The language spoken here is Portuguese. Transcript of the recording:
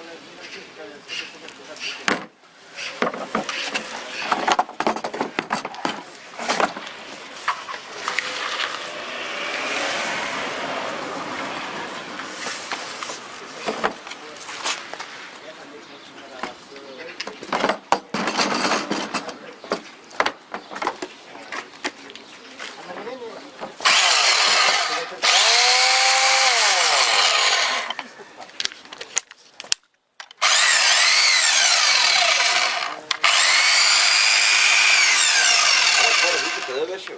Hallelujah. Tövbe şükür.